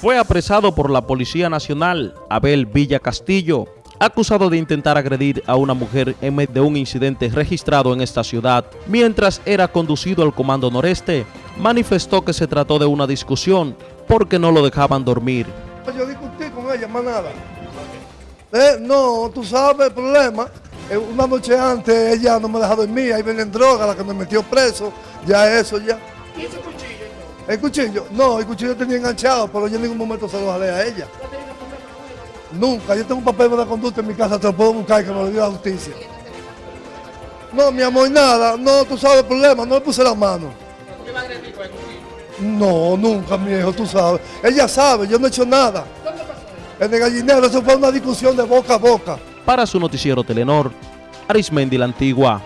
fue apresado por la Policía Nacional, Abel Villa Castillo, acusado de intentar agredir a una mujer en medio de un incidente registrado en esta ciudad. Mientras era conducido al Comando Noreste, manifestó que se trató de una discusión porque no lo dejaban dormir. Yo discutí con ella, más nada. Eh, no, tú sabes el problema. Eh, una noche antes ella no me dejó dormir, ahí vienen drogas, la que me metió preso, ya eso ya. ¿Y ese cuchillo? El cuchillo, no, el cuchillo tenía enganchado, pero yo en ningún momento se lo jalé a ella. Nunca, yo tengo un papel de conducta en mi casa, te lo puedo buscar que me lo dio la justicia. No, mi amor, nada, no, tú sabes el problema, no le puse la mano. No, nunca, mi hijo, tú sabes. Ella sabe, yo no he hecho nada. En el gallinero, eso fue una discusión de boca a boca. Para su noticiero Telenor, Arismendi la Antigua.